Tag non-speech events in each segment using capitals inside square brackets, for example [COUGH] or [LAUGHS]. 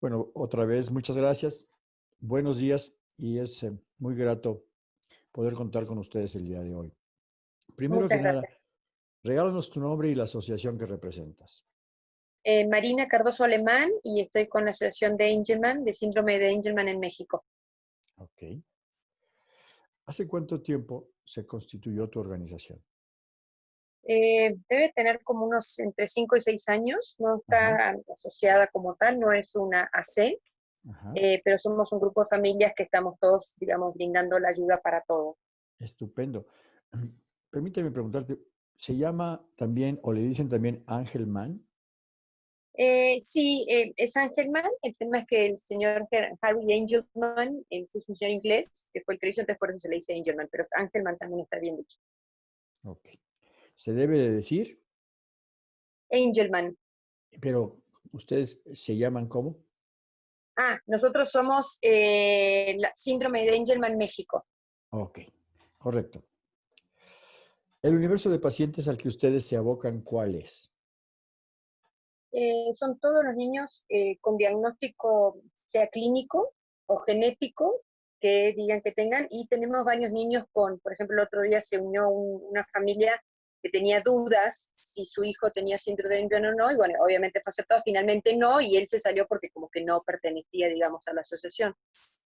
Bueno, otra vez, muchas gracias. Buenos días y es eh, muy grato poder contar con ustedes el día de hoy. Primero Muchas que nada, regálanos tu nombre y la asociación que representas. Eh, Marina Cardoso Alemán y estoy con la Asociación de Angelman, de Síndrome de Angelman en México. Ok. ¿Hace cuánto tiempo se constituyó tu organización? Eh, debe tener como unos entre 5 y 6 años, no está asociada como tal, no es una AC, Ajá. eh, pero somos un grupo de familias que estamos todos, digamos, brindando la ayuda para todo. Estupendo. [CLEARS THROAT] Permíteme preguntarte, ¿se llama también o le dicen también Angelman? Eh, sí, eh, es Angelman, el tema es que el señor Harry Angelman es un señor inglés, que fue el que hizo, entonces por eso se le dice Angelman, pero Angelman también está bien dicho. Ok. Se debe de decir, Angelman. pero ¿ustedes se llaman cómo? Ah, nosotros somos eh, la síndrome de Angelman México. Ok, correcto. El universo de pacientes al que ustedes se abocan, ¿cuál es? Eh, son todos los niños eh, con diagnóstico, sea clínico o genético, que digan que tengan, y tenemos varios niños con, por ejemplo, el otro día se unió un- una familia que tenía dudas si su hijo tenía síndrome de Angelman o no, y bueno, obviamente fue aceptado, finalmente no, y él se salió porque como que no pertenecía, digamos, a la asociación.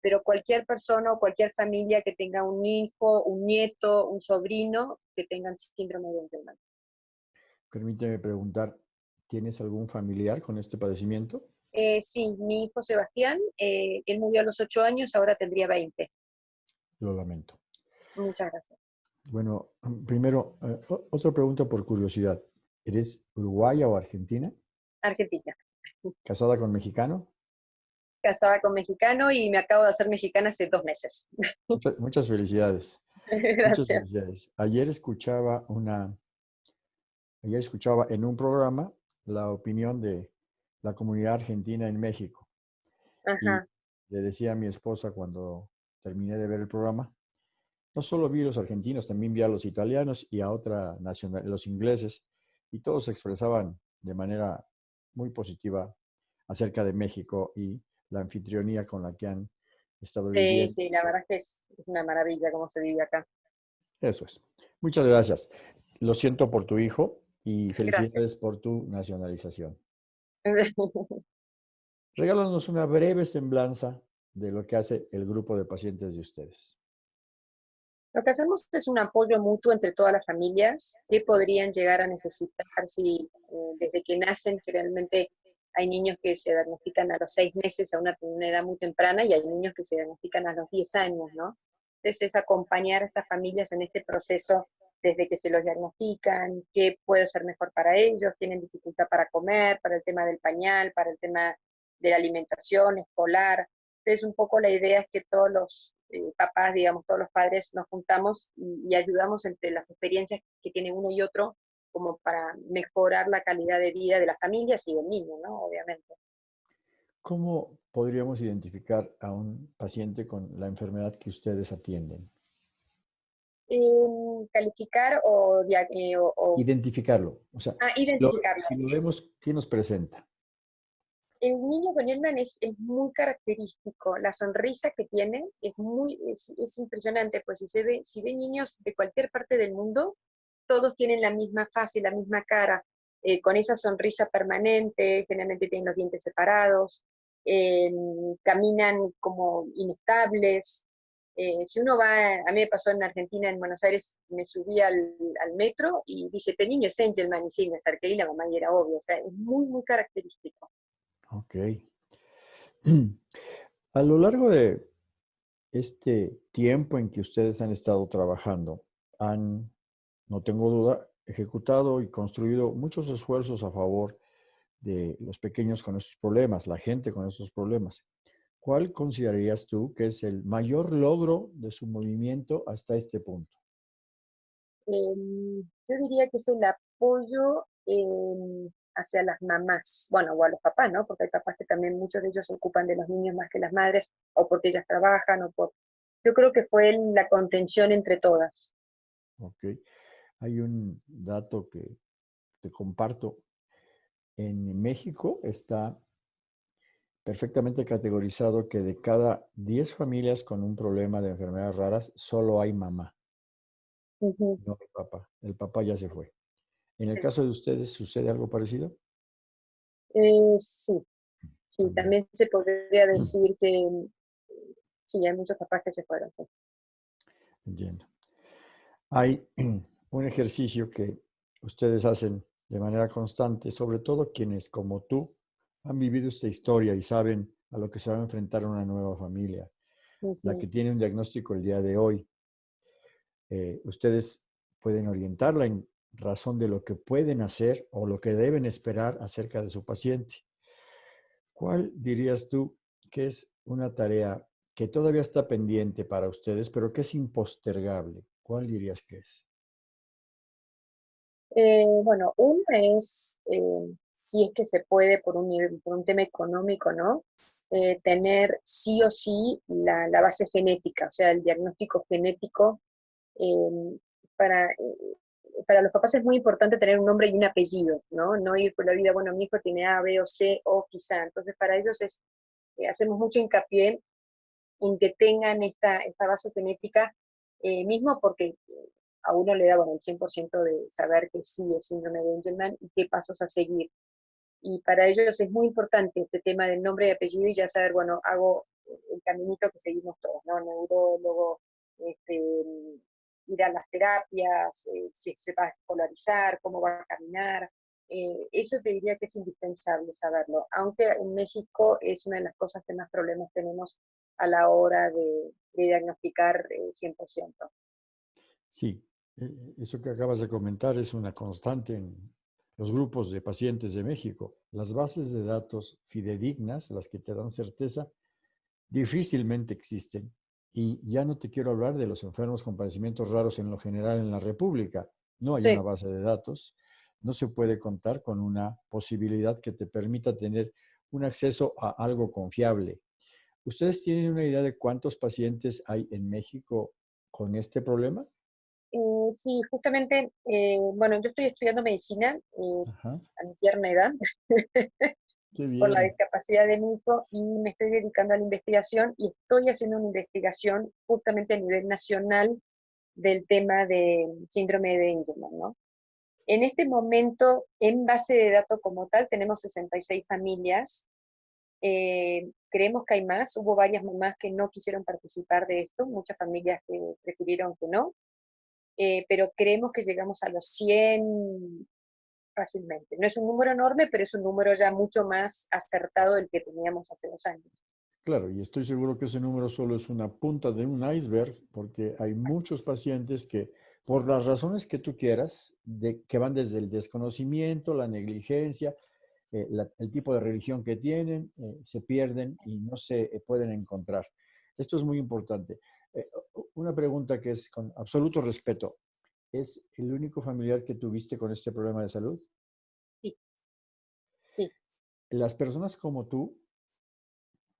Pero cualquier persona o cualquier familia que tenga un hijo, un nieto, un sobrino, que tengan síndrome de Angelman. Permíteme preguntar, ¿tienes algún familiar con este padecimiento? Eh, sí, mi hijo Sebastián, eh, él murió a los 8 años, ahora tendría 20. Lo lamento. Muchas gracias. Bueno, [CLEARS THROAT] primero, eh, otra pregunta por curiosidad. ¿Eres uruguaya o argentina? Argentina. ¿Casada con mexicano? Casada con mexicano y me acabo de hacer mexicana hace dos meses. Muchas, muchas felicidades. [LAUGHS] Muchas Gracias. felicidades. Ayer escuchaba una, ayer escuchaba en un programa la opinión de la comunidad argentina en México. Y Ajá. le decía a mi esposa cuando terminé de ver el programa, no solo vi a los argentinos, también vi a los italianos y a otra nacional, los ingleses, y todos se expresaban de manera muy positiva acerca de México y la anfitrionía con la que han estado Sí, viviendo. sí, la verdad es que es, es una maravilla cómo se vive acá. Eso es. Muchas gracias. Lo siento por tu hijo y Gracias. felicidades por tu nacionalización. [LAUGHS] Regálanos una breve semblanza de lo que hace el grupo de pacientes de ustedes. Lo que hacemos es un apoyo mutuo entre todas las familias que podrían llegar a necesitar si eh, desde que nacen generalmente hay niños que se diagnostican a los seis meses a una, una edad muy temprana y hay niños que se diagnostican a los 10 años, ¿no? Entonces es acompañar a estas familias en este proceso desde que se los diagnostican, qué puede ser mejor para ellos, tienen dificultad para comer, para el tema del pañal, para el tema de la alimentación escolar. Entonces un poco la idea es que todos los eh, papás, digamos, todos los padres nos juntamos y, y ayudamos entre las experiencias que tiene uno y otro como para mejorar la calidad de vida de las familias y del niño, ¿no? Obviamente. ¿Cómo podríamos identificar a un paciente con la enfermedad que ustedes atienden? Eh, calificar o, eh, o- Identificarlo. O sea, ah, si lo, identificarlo. si lo vemos, ¿qué nos presenta? El niño con Elman es, es muy característico. La sonrisa que tiene es muy es, es impresionante. Pues si se ve, si ve niños de cualquier parte del mundo, todos tienen la misma fase, la misma cara, eh, con esa sonrisa permanente, generalmente tienen los dientes separados, eh, caminan como inestables. Eh, si uno va, a mí me pasó en Argentina, en Buenos Aires, me subí al, al metro y dije, este niño es Angelman, y sí, me acerqué y la mamá y era obvio, o sea, es muy, muy característico. Ok. [CLEARS THROAT] A lo largo de este tiempo en que ustedes han estado trabajando, han, no tengo duda, ejecutado y construido muchos esfuerzos a favor de los pequeños con estos problemas, la gente con estos problemas. ¿Cuál considerarías tú que es el mayor logro de su movimiento hasta este punto? Eh, yo diría que es el apoyo eh, hacia las mamás, bueno, o a los papás, ¿no? Porque hay papás que también muchos de ellos se ocupan de los niños más que las madres, o porque ellas trabajan, o por... Yo creo que fue la contención entre todas. Ok. Hay un dato que te comparto. En México está perfectamente categorizado que de cada 10 familias con un problema de enfermedades raras, solo hay mamá. No el papá. El papá ya se fue. ¿En el caso de ustedes sucede algo parecido? Eh, sí. Sí, también se podría decir que sí, hay muchos papás que se fueron. Entiendo. Hay [CLEARS THROAT] un ejercicio que ustedes hacen de manera constante, sobre todo quienes como tú han vivido esta historia y saben a lo que se va a enfrentar una nueva familia, la que tiene un diagnóstico el día de hoy. Eh, ustedes pueden orientarla en razón de lo que pueden hacer o lo que deben esperar acerca de su paciente. ¿Cuál dirías tú que es una tarea que todavía está pendiente para ustedes, pero que es impostergable? ¿Cuál dirías que es? Eh, bueno, una es, eh, si es que se puede por un, por un tema económico, ¿no? Eh, tener sí o sí la, base genética, o sea, el diagnóstico genético. Em, para, para los papás es muy importante tener un nombre y un apellido, ¿no? No ir por la vida, bueno, mi hijo tiene A, B o C o quizá. Entonces, para ellos es, hacemos mucho hincapié en que tengan esta, esta base genética, mismo porque a uno le da bueno, el 100% de saber que sí es síndrome de Angelman y qué pasos a seguir. Y para ellos es muy importante este tema del nombre y apellido y ya saber, bueno, hago el caminito que seguimos todos, ¿no? Neurólogo, este, ir a las terapias, eh, si se va a escolarizar, cómo va a caminar. Eh, eso te diría que es indispensable saberlo, aunque en México es una de las cosas que más problemas tenemos a la hora de, diagnosticar 100%. Eh, sí, e, e, eso que acabas de comentar es una constante en los grupos de pacientes de México. Las bases de datos fidedignas, las que te dan certeza, difícilmente existen. Y ya no te quiero hablar de los enfermos con padecimientos raros en lo general en la República. No hay una base de datos. No se puede contar con una posibilidad que te permita tener un acceso a algo confiable. ¿Ustedes tienen una idea de cuántos pacientes hay en México con este problema? Eh, sí, justamente, eh, bueno, yo estoy estudiando medicina eh, a mi tierna edad, [LAUGHS] por la discapacidad de mi hijo, y me estoy dedicando a la investigación y estoy haciendo una investigación justamente a nivel nacional del tema de síndrome de Angelman, ¿no? En este momento, en base de datos como tal, tenemos 66 familias. creemos que hay más. Hubo varias mamás que no quisieron participar de esto, muchas familias que prefirieron que no. Eh, pero creemos que llegamos a los 100 fácilmente. No es un número enorme, pero es un número ya mucho más acertado del que teníamos hace dos años. Claro, y estoy seguro que ese número solo es una punta de un iceberg, porque hay muchos pacientes que, por las razones que tú quieras, de, que van desde el desconocimiento, la negligencia, eh, el tipo de religión que tienen, eh, se pierden y no se pueden encontrar. Esto es muy importante. Eh, una pregunta que es con absoluto respeto. ¿Es el único familiar que tuviste con este problema de salud? Sí. Sí. Las personas como tú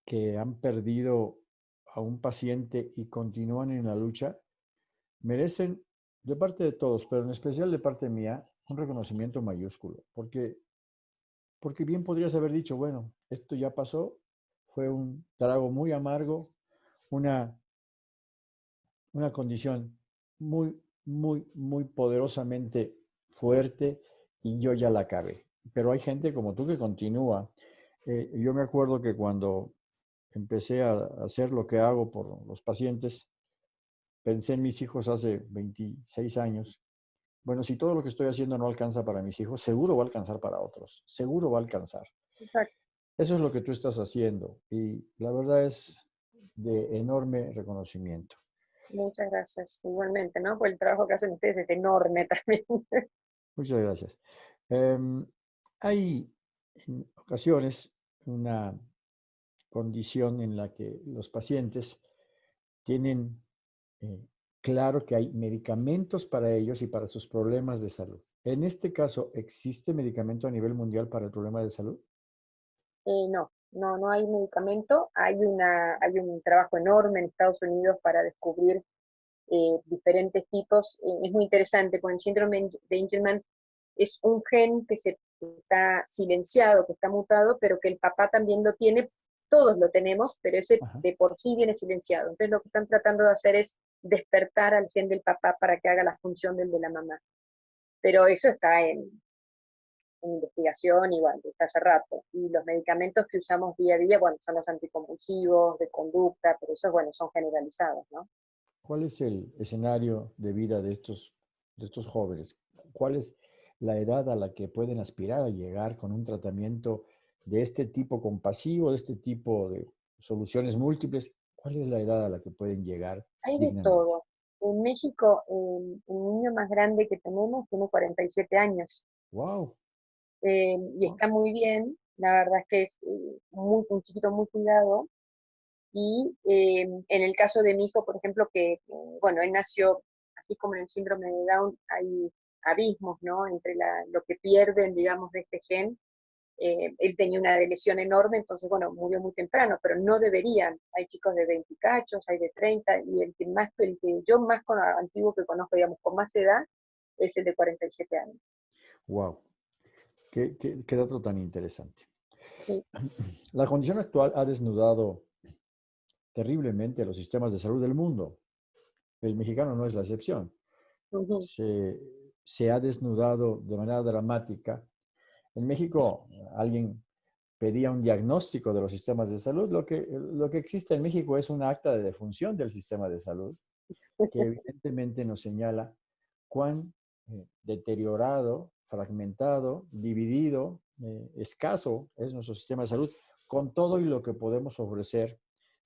que han perdido a un paciente y continúan en la lucha, merecen, de parte de todos, pero en especial de parte mía, un reconocimiento mayúsculo, porque, porque bien podrías haber dicho, bueno, esto ya pasó, fue un trago muy amargo, una una condición muy, muy, muy poderosamente fuerte y yo ya la acabé. Pero hay gente como tú que continúa. Eh, yo me acuerdo que cuando empecé a hacer lo que hago por los pacientes, pensé en mis hijos hace 26 años. Bueno, si todo lo que estoy haciendo no alcanza para mis hijos, seguro va a alcanzar para otros. Seguro va a alcanzar. Exacto. Eso es lo que tú estás haciendo y la verdad es de enorme reconocimiento. Muchas gracias. Igualmente, ¿no? Pues el trabajo que hacen ustedes es enorme [LAUGHS] también. Muchas gracias. Em, hay en ocasiones una condición en la que los pacientes tienen eh, claro que hay medicamentos para ellos y para sus problemas de salud. En este caso, ¿existe medicamento a nivel mundial para el problema de salud? Eh, no, no, no hay medicamento. Hay, una, hay un trabajo enorme en Estados Unidos para descubrir eh, diferentes tipos. Eh, es muy interesante, porque el síndrome de Angelman es un gen que se está silenciado, que está mutado, pero que el papá también lo tiene todos lo tenemos, pero ese de por sí viene silenciado. Entonces lo que están tratando de hacer es despertar al gen del papá para que haga la función del de la mamá. Pero eso está en, investigación igual, está hace rato. Y los medicamentos que usamos día a día, bueno, son los anticonvulsivos, de conducta, pero esos, bueno, son generalizados, ¿no? ¿Cuál es el escenario de vida de estos, de estos jóvenes? ¿Cuál es la edad a la que pueden aspirar a llegar con un tratamiento de este tipo compasivo, de este tipo de soluciones múltiples? ¿Cuál es la edad a la que pueden llegar? Hay de todo. En México, el niño más grande que tenemos tiene 47 años. ¡Wow! Eh, y está muy bien, la verdad es que es eh, muy, un chiquito muy cuidado. Y eh, en el caso de mi hijo, por ejemplo, que, bueno, él nació, así como en el síndrome de Down, hay abismos, ¿no? Entre la, lo que pierden, digamos, de este gen. él tenía una lesión enorme, entonces, bueno, murió muy temprano, pero no deberían. Hay chicos de 20 cachos, hay de 30, y el que, más, el que yo más con, antiguo que conozco, digamos, con más edad, es el de 47 años. Wow. Qué, dato tan interesante. [CLEARS THROAT] La condición actual ha desnudado terriblemente los sistemas de salud del mundo. El mexicano no es la excepción. se, ha desnudado de manera dramática. En México alguien pedía un diagnóstico de los sistemas de salud. Lo que, lo que existe en México es un acta de defunción del sistema de salud que [LAUGHS] evidentemente nos señala cuán eh, deteriorado fragmentado, dividido, eh, escaso es nuestro sistema de salud, con todo y lo que podemos ofrecer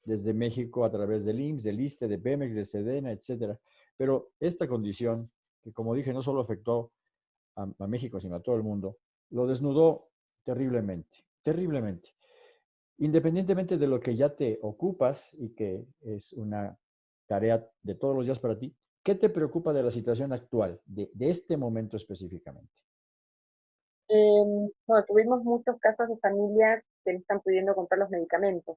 desde México a través del IMSS, del ISTE, de Pemex, de Sedena, etcétera. Pero esta condición, que como dije, no solo afectó a, México, sino a todo el mundo, lo desnudó terriblemente, terriblemente. Independientemente de lo que ya te ocupas y que es una tarea de todos los días para ti, ¿qué te preocupa de la situación actual, de, de este momento específicamente? Bueno, tuvimos muchos casos de familias que no están pudiendo comprar los medicamentos.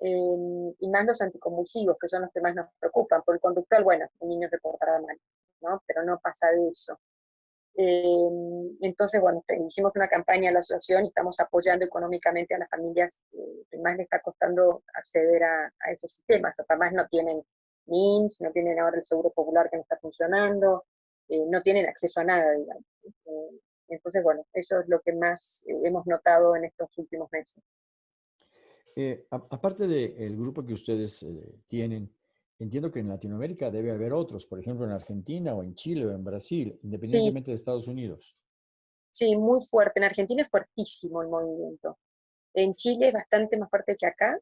Em, y más los anticonvulsivos, que son los que más nos preocupan. Por el conductual, bueno, el niño se portará mal, ¿no? Pero no pasa de eso. Em, entonces, bueno, hicimos una campaña a la asociación y estamos apoyando económicamente a las familias que más les está costando acceder a, esos sistemas. Además no tienen NIMS, no tienen ahora el seguro popular que no está funcionando, eh, no tienen acceso a nada, digamos. Entonces, bueno, eso es lo que más eh, hemos notado en estos últimos meses. Eh, aparte del grupo que ustedes eh, tienen, entiendo que en Latinoamérica debe haber otros, por ejemplo en Argentina o en Chile o en Brasil, independientemente de Estados Unidos. Sí, muy fuerte. En Argentina es fuertísimo el movimiento. En Chile es bastante más fuerte que acá.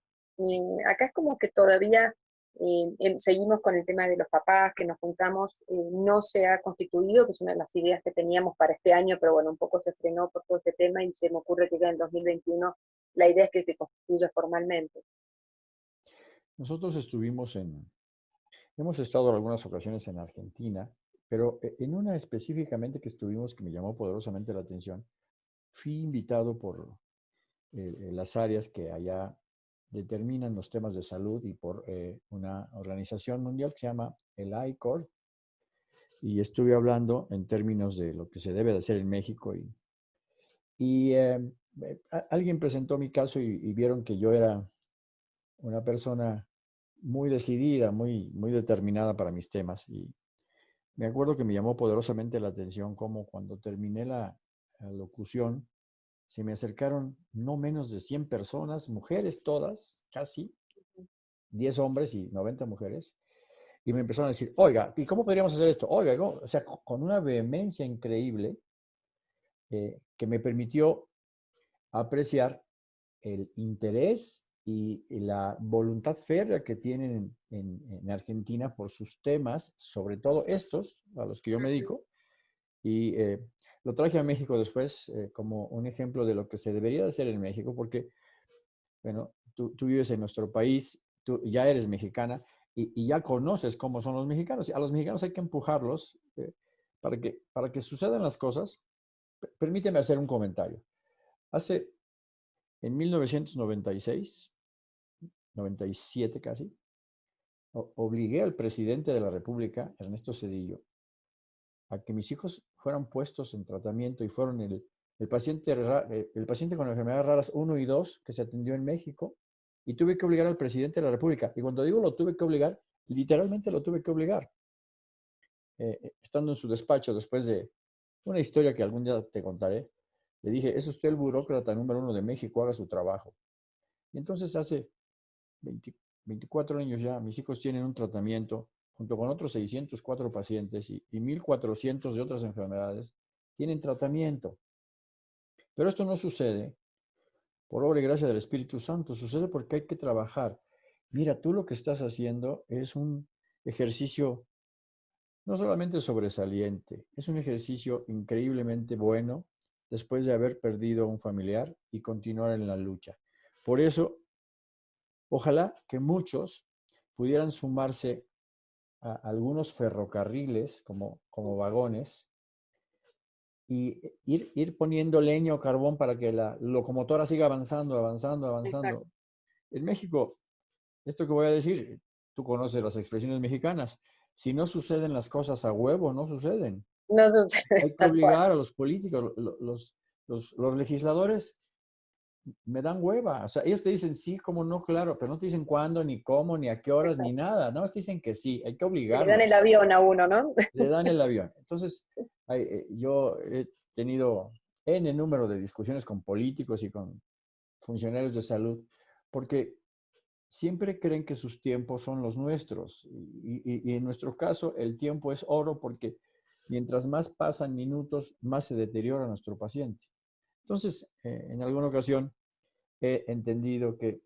acá es como que todavía eh, seguimos con el tema de los papás, que nos juntamos, eh, no se ha constituido, que es una de las ideas que teníamos para este año, pero bueno, un poco se frenó por todo este tema y se me ocurre que ya en 2021 la idea es que se constituya formalmente. Nosotros estuvimos en, hemos estado en algunas ocasiones en Argentina, pero eh, en una específicamente que estuvimos que me llamó poderosamente la atención, fui invitado por las áreas que allá determinan los temas de salud y por eh, una organización mundial que se llama el ICOR. Y estuve hablando en términos de lo que se debe de hacer en México. Y, y eh, alguien presentó mi caso y, vieron que yo era una persona muy decidida, muy, muy determinada para mis temas. Y me acuerdo que me llamó poderosamente la atención como cuando terminé la locución, se me acercaron no menos de 100 personas, mujeres todas, casi, 10 hombres y 90 mujeres, y me empezaron a decir, oiga, ¿y cómo podríamos hacer esto? Oiga, o sea, con una vehemencia increíble eh, que me permitió apreciar el interés y, la voluntad férrea que tienen en, Argentina por sus temas, sobre todo estos a los que yo me dedico, y eh, lo traje a México después eh, como un ejemplo de lo que se debería de hacer en México, porque, bueno, tú, vives en nuestro país, tú ya eres mexicana y, ya conoces cómo son los mexicanos. A los mexicanos hay que empujarlos eh, para, que, para que sucedan las cosas. Permíteme hacer un comentario. Hace, en 1996, 97 casi, obligué al presidente de la República, Ernesto Cedillo, a que mis hijos fueran puestos en tratamiento y fueron el, el paciente, eh, el paciente con enfermedades raras 1 y 2 que se atendió en México y tuve que obligar al presidente de la República. Y cuando digo lo tuve que obligar, literalmente lo tuve que obligar. Eh, eh, estando en su despacho después de una historia que algún día te contaré, le dije, es usted el burócrata número uno de México, haga su trabajo. Y entonces hace 24 años ya, mis hijos tienen un tratamiento junto con otros 604 pacientes y, y 1.400 de otras enfermedades, tienen tratamiento. Pero esto no sucede por obra y gracia del Espíritu Santo, sucede porque hay que trabajar. Mira, tú lo que estás haciendo es un ejercicio no solamente sobresaliente, es un ejercicio increíblemente bueno después de haber perdido a un familiar y continuar en la lucha. Por eso, ojalá que muchos pudieran sumarse a algunos ferrocarriles como, como vagones y ir, ir poniendo leño o carbón para que la locomotora siga avanzando, avanzando, avanzando. En México, esto que voy a decir, tú conoces las expresiones mexicanas, si no suceden las cosas a huevo, no suceden. No suceden. [LAUGHS] Hay que obligar a los políticos, los, los, los, legisladores me dan hueva. O sea, ellos te dicen sí, como no, claro, pero no te dicen cuándo, ni cómo, ni a qué horas, ni nada. No, te dicen que sí, hay que obligar. Le dan el avión a uno, ¿no? Le dan el [LAUGHS] avión. Entonces, eh, yo he tenido N número de discusiones con políticos y con funcionarios de salud, porque siempre creen que sus tiempos son los nuestros. Y, en nuestro caso, el tiempo es oro porque mientras más pasan minutos, más se deteriora nuestro paciente. Entonces, eh, en alguna ocasión he entendido que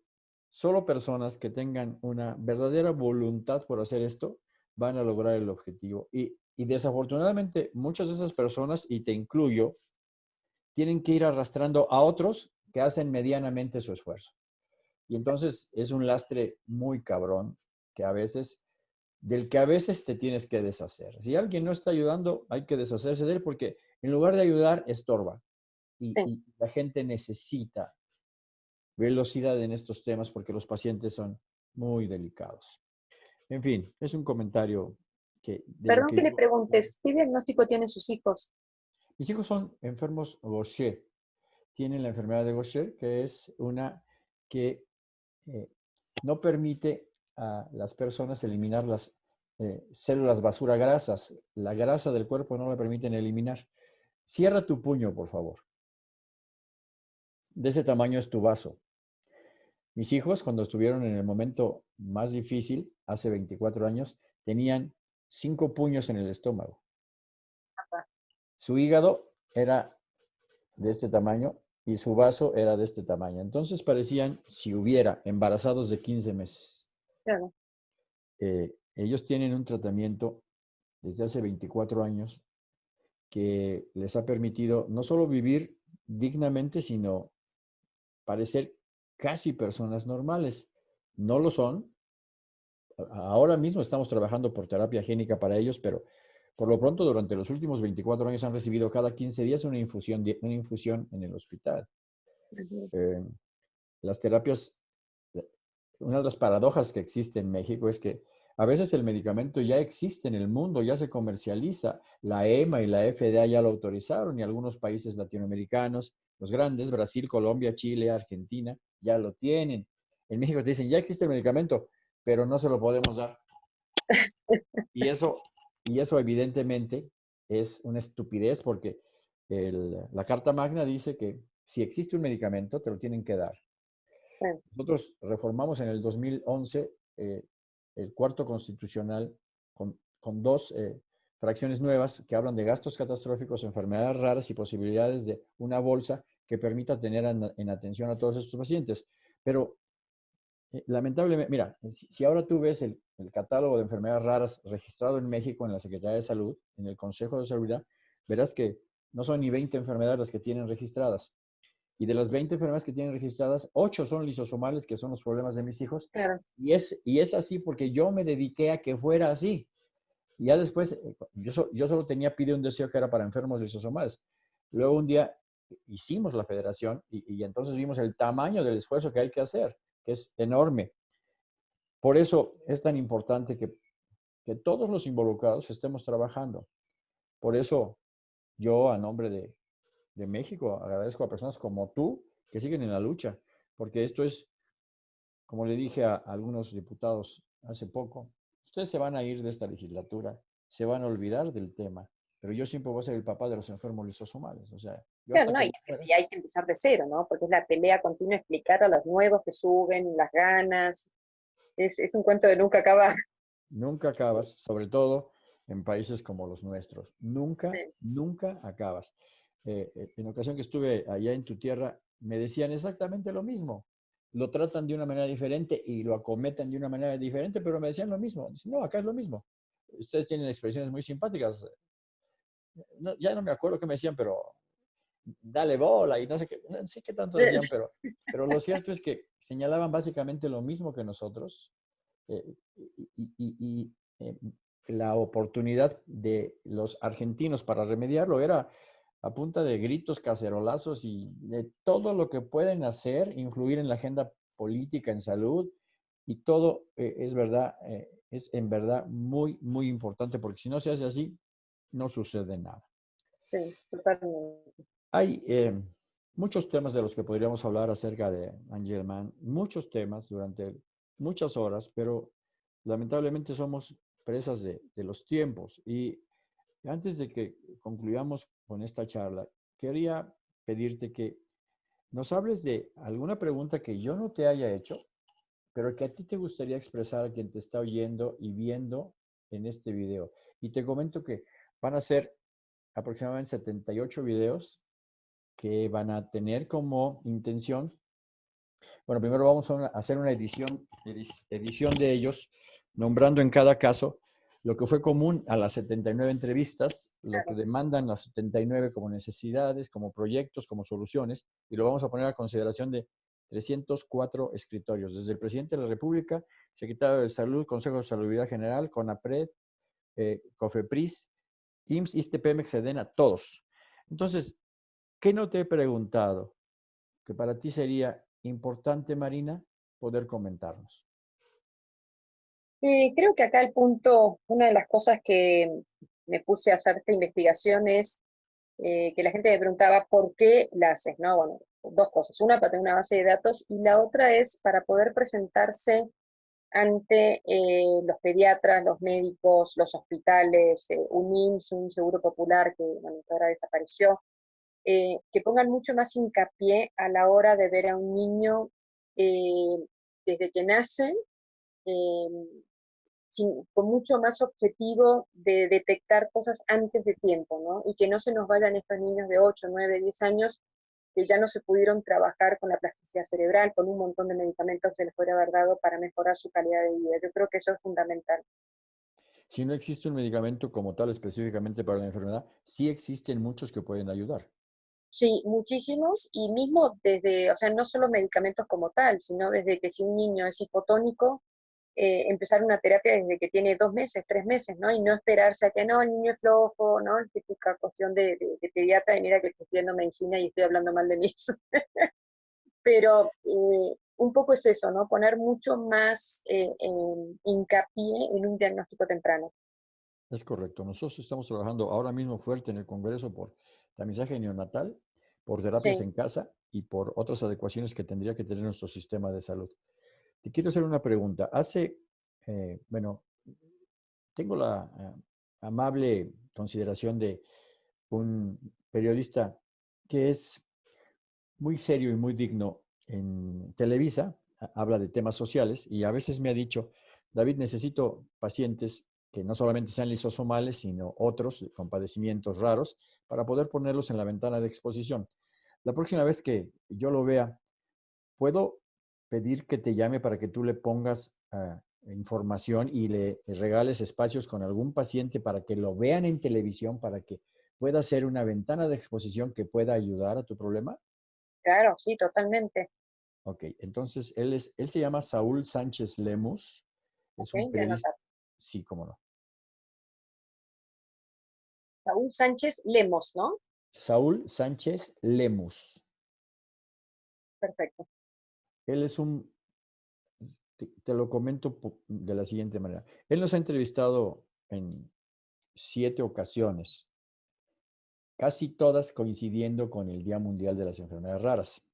solo personas que tengan una verdadera voluntad por hacer esto van a lograr el objetivo. Y, y desafortunadamente, muchas de esas personas, y te incluyo, tienen que ir arrastrando a otros que hacen medianamente su esfuerzo. Y entonces es un lastre muy cabrón que a veces, del que a veces te tienes que deshacer. Si alguien no está ayudando, hay que deshacerse de él porque en lugar de ayudar, estorba. Y, la gente necesita velocidad en estos temas porque los pacientes son muy delicados. En fin, es un comentario que... Perdón que, le preguntes, ¿qué diagnóstico tienen sus hijos? Mis hijos son enfermos Gaucher. Tienen la enfermedad de Gaucher, que es una que eh, no permite a las personas eliminar las eh, células basura grasas. La grasa del cuerpo no la permiten eliminar. Cierra tu puño, por favor. De ese tamaño es tu vaso. Mis hijos, cuando estuvieron en el momento más difícil, hace 24 años, tenían cinco puños en el estómago. Su hígado era de este tamaño y su vaso era de este tamaño. Entonces parecían, si hubiera, embarazados de 15 meses. Claro. Eh, ellos tienen un tratamiento desde hace 24 años que les ha permitido no solo vivir dignamente, sino parecer casi personas normales. No lo son. Ahora mismo estamos trabajando por terapia génica para ellos, pero por lo pronto, durante los últimos 24 años han recibido cada 15 días una infusión, una infusión en el hospital. Eh, las terapias, una de las paradojas que existe en México es que a veces el medicamento ya existe en el mundo, ya se comercializa. La EMA y la FDA ya lo autorizaron y algunos países latinoamericanos, los grandes, Brasil, Colombia, Chile, Argentina, ya lo tienen. En México te dicen, ya existe el medicamento, pero no se lo podemos dar. Y eso y eso evidentemente es una estupidez porque la Carta Magna dice que si existe un medicamento, te lo tienen que dar. Nosotros reformamos en el 2011 eh, el cuarto constitucional con, dos eh, fracciones nuevas que hablan de gastos catastróficos, enfermedades raras y posibilidades de una bolsa que permita tener en atención a todos estos pacientes. Pero eh, lamentablemente, mira, si, ahora tú ves el, catálogo de enfermedades raras registrado en México en la Secretaría de Salud, en el Consejo de Salud, verás que no son ni 20 enfermedades las que tienen registradas. Y de las 20 enfermedades que tienen registradas, 8 son lisosomales, que son los problemas de mis hijos. Y, es, y es así porque yo me dediqué a que fuera así. Y ya después, eh, yo, yo solo tenía pide un deseo que era para enfermos lisosomales. Luego un día hicimos la federación y, y entonces vimos el tamaño del esfuerzo que hay que hacer que es enorme. Por eso es tan importante que, que todos los involucrados estemos trabajando. Por eso yo, a nombre de, de México, agradezco a personas como tú que siguen en la lucha, porque esto es, como le dije a algunos diputados hace poco, ustedes se van a ir de esta legislatura, se van a olvidar del tema, pero yo siempre voy a ser el papá de los enfermos lisosomales. O sea, claro, no, y, hay que empezar de cero, ¿no? Porque es la pelea continua, explicar a los nuevos que suben, las ganas. Es, es un cuento de nunca acabar. Nunca acabas, sobre todo en países como los nuestros. Nunca, nunca acabas. Eh, eh, en ocasión que estuve allá en tu tierra, me decían exactamente lo mismo. Lo tratan de una manera diferente y lo acometen de una manera diferente, pero me decían lo mismo. no, acá es lo mismo. Ustedes tienen expresiones muy simpáticas ya no me acuerdo qué me decían, pero dale bola y no sé qué, no sé qué tanto decían, [LAUGHS] pero, pero lo cierto es que señalaban básicamente lo mismo que nosotros eh, y, eh, la oportunidad de los argentinos para remediarlo era a punta de gritos, cacerolazos y de todo lo que pueden hacer, influir en la agenda política, en salud, y todo eh, es verdad, es en verdad muy, muy importante, porque si no se hace así, no sucede nada. Sí, totalmente. Hay eh, muchos temas de los que podríamos hablar acerca de Angelman, muchos temas durante muchas horas, pero lamentablemente somos presas de, de los tiempos. Y antes de que concluyamos con esta charla, quería pedirte que nos hables de alguna pregunta que yo no te haya hecho, pero que a ti te gustaría expresar a quien te está oyendo y viendo en este video. Y te comento que Van a ser aproximadamente 78 videos que van a tener como intención. Bueno, primero vamos a hacer una edición, edición de ellos, nombrando en cada caso lo que fue común a las 79 entrevistas, lo que demandan las 79 como necesidades, como proyectos, como soluciones, y lo vamos a poner a consideración de 304 escritorios, desde el presidente de la República, secretario de Salud, Consejo de Salubridad General, CONAPRED, eh, COFEPRIS, IMSS, ISTE, Pemex, SEDENA, todos. Entonces, ¿qué no te he preguntado? Que para ti sería importante, Marina, poder comentarnos. Eh, creo que acá el punto, una de las cosas que me puse a hacer esta investigación es eh, que la gente me preguntaba por qué la haces, ¿no? Bueno, dos cosas. Una, para tener una base de datos y la otra es para poder presentarse ante eh, los pediatras, los médicos, los hospitales, un IMSS, un seguro popular que ahora desapareció, que pongan mucho más hincapié a la hora de ver a un niño desde que nacen, con mucho más objetivo de detectar cosas antes de tiempo, ¿no? Y que no se nos vayan estos niños de 8, 9, 10 años que ya no se pudieron trabajar con la plasticidad cerebral, con un montón de medicamentos que les podría haber dado para mejorar su calidad de vida. Yo creo que eso es fundamental. Si no existe un medicamento como tal específicamente para la enfermedad, sí existen muchos que pueden ayudar. Sí, muchísimos, y mismo desde, o sea, no solo medicamentos como tal, sino desde que si un niño es hipotónico, eh, empezar una terapia desde que tiene dos meses, tres meses, ¿no? Y no esperarse a que no, el niño es flojo, ¿no? Típica cuestión de, pediatra, y mira que estoy estudiando medicina y estoy hablando mal de mí. [LAUGHS] Pero eh, un poco es eso, ¿no? Poner mucho más eh, hincapié en un diagnóstico temprano. Es correcto. Nosotros estamos trabajando ahora mismo fuerte en el Congreso por tamizaje neonatal, por terapias en casa y por otras adecuaciones que tendría que tener nuestro sistema de salud. Te quiero hacer una pregunta. Hace, eh, bueno, tengo la eh, amable consideración de un periodista que es muy serio y muy digno en Televisa, habla de temas sociales y a veces me ha dicho, David, necesito pacientes que no solamente sean lisosomales, sino otros con padecimientos raros, para poder ponerlos en la ventana de exposición. La próxima vez que yo lo vea, ¿puedo pedir que te llame para que tú le pongas ah, información y le regales espacios con algún paciente para que lo vean en televisión, para que pueda ser una ventana de exposición que pueda ayudar a tu problema? Claro, sí, totalmente. Ok, entonces él, es, él se llama Saúl Sánchez Lemus. Es un periodista. Sí, cómo no. Saúl Sánchez Lemos, ¿no? Saúl Sánchez Lemus. Perfecto. Él es un, te, lo comento de la siguiente manera. Él nos ha entrevistado en siete ocasiones. casi todas coincidiendo con el Día Mundial de las Enfermedades Raras.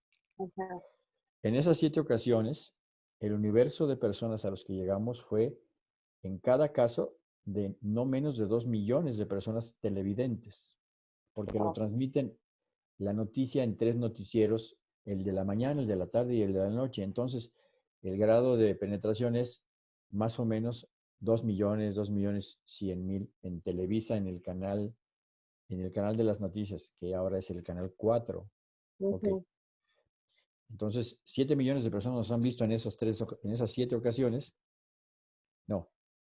En esas siete ocasiones, el universo de personas a los que llegamos fue, en cada caso, de no menos de dos millones de personas televidentes, porque lo transmiten la noticia en tres noticieros, el de la mañana, el de la tarde y el de la noche. Entonces, el grado de penetración es más o menos dos millones, dos millones cien mil en Televisa, en el canal, en el canal de las noticias, que ahora es el canal 4. Entonces, siete millones de personas nos han visto en esas, tres, en esas siete ocasiones. No,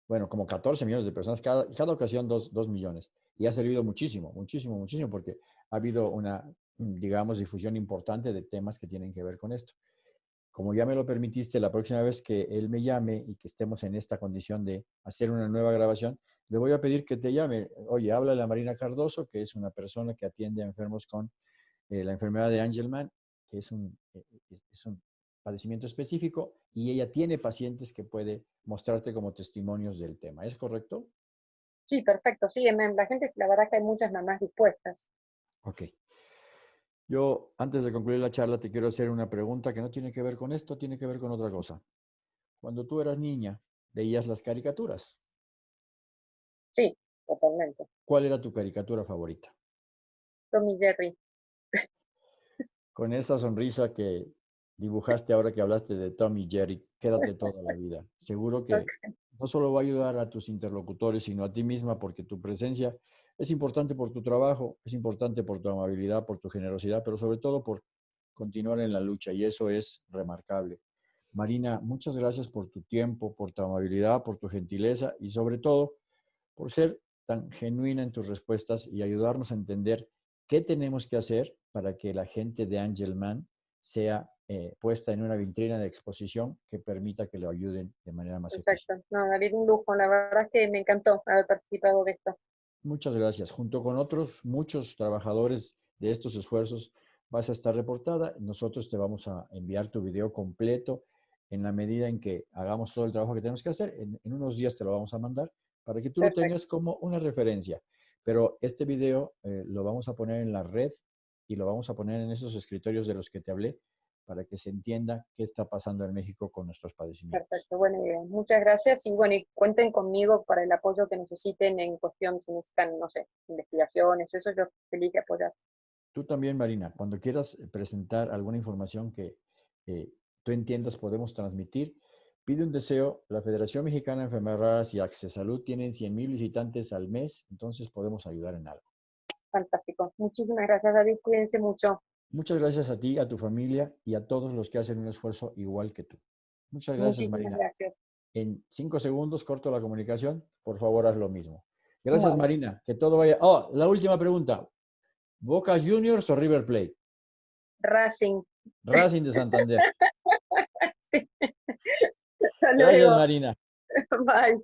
bueno, como 14 millones de personas, cada, cada ocasión dos, dos millones. Y ha servido muchísimo, muchísimo, muchísimo, porque ha habido una, digamos, difusión importante de temas que tienen que ver con esto. Como ya me lo permitiste, la próxima vez que él me llame y que estemos en esta condición de hacer una nueva grabación, le voy a pedir que te llame. Oye, habla la Marina Cardoso, que es una persona que atiende a enfermos con eh, la enfermedad de Angelman, que es un, eh, es un padecimiento específico, y ella tiene pacientes que puede mostrarte como testimonios del tema. ¿Es correcto? Sí, perfecto. Sí, la gente, la verdad que hay muchas mamás dispuestas. Ok. Yo, antes de concluir la charla, te quiero hacer una pregunta que no tiene que ver con esto, tiene que ver con otra cosa. Cuando tú eras niña, ¿veías las caricaturas? Sí, totalmente. ¿Cuál era tu caricatura favorita? Tommy Jerry. Con esa sonrisa que [LAUGHS] dibujaste ahora que hablaste de Tommy Jerry, quédate toda la vida. Seguro que no solo va a ayudar a tus interlocutores, sino a ti misma, porque tu presencia es importante por tu trabajo, es importante por tu amabilidad, por tu generosidad, pero sobre todo por continuar en la lucha y eso es remarcable. Marina, muchas gracias por tu tiempo, por tu amabilidad, por tu gentileza y sobre todo por ser tan genuina en tus respuestas y ayudarnos a entender qué tenemos que hacer para que la gente de Angelman sea eh, puesta en una vitrina de exposición que permita que lo ayuden de manera más Perfecto. No, David, un lujo. La verdad es que me encantó haber participado de esto. Muchas gracias. Junto con otros muchos trabajadores de estos esfuerzos vas a estar reportada. Nosotros te vamos a enviar tu video completo en la medida en que hagamos todo el trabajo que tenemos que hacer. En, unos días te lo vamos a mandar para que tú lo tengas como una referencia. Pero este video eh, lo vamos a poner en la red y lo vamos a poner en esos escritorios de los que te hablé para que se entienda qué está pasando en México con nuestros padecimientos. Perfecto, buena idea. Muchas gracias y bueno, y cuenten conmigo para el apoyo que necesiten en cuestión, si necesitan, no sé, investigaciones, eso yo feliz de apoyar. Tú también, Marina, cuando quieras presentar alguna información que eh, tú entiendas podemos transmitir, pide un deseo. La Federación Mexicana de Enfermedades Raras y Access Salud tienen 100 mil visitantes al mes, entonces podemos ayudar en algo. Fantástico. Muchísimas gracias, David. Cuídense mucho. Muchas gracias a ti, a tu familia y a todos los que hacen un esfuerzo igual que tú. Muchas gracias, Marina. Gracias. En cinco segundos corto la comunicación. Por favor, haz lo mismo. Gracias, Marina. Que todo vaya. Oh, la última pregunta. ¿Boca Juniors o River Plate? Racing. Racing de Santander. [LAUGHS] gracias, Marina. [LAUGHS] Bye.